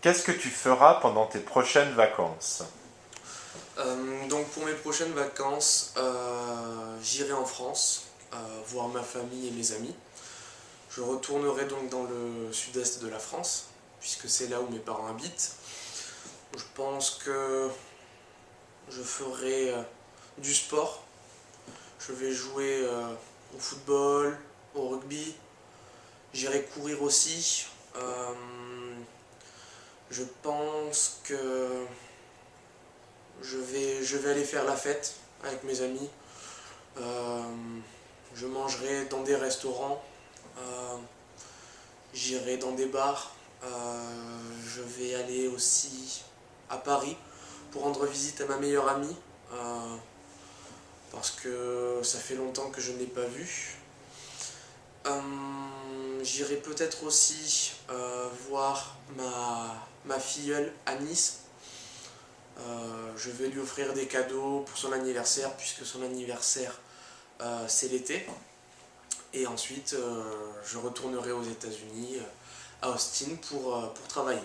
Qu'est-ce que tu feras pendant tes prochaines vacances Euh, donc pour mes prochaines vacances, euh, j'irai en France, euh, voir ma famille et mes amis. Je retournerai donc dans le sud-est de la France, puisque c'est là où mes parents habitent. Je pense que je ferai du sport. Je vais jouer au football, au rugby. J'irai courir aussi. Je pense que je vais, aller faire la fête avec mes amis. Euh, je mangerai dans des restaurants. Euh, J'irai dans des bars. Euh, je vais aller aussi à Paris pour rendre visite à ma meilleure amie. parce que ça fait longtemps que je ne l'ai pas vue. Euh, J'irai peut-être aussi euh, voir ma, ma filleule à Nice. Euh, je vais lui offrir des cadeaux pour son anniversaire, puisque son anniversaire c'est l'été. Et ensuite, je retournerai aux États-Unis, à Austin, pour, pour travailler.